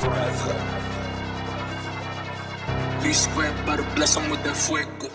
Forever. V squared by the bless 'em with that fuego.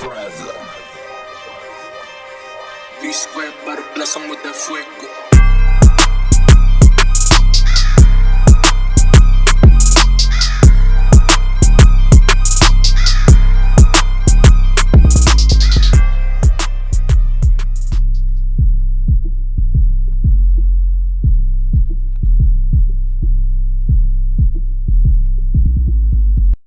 Forever. V squared by the bless 'em with that fuego.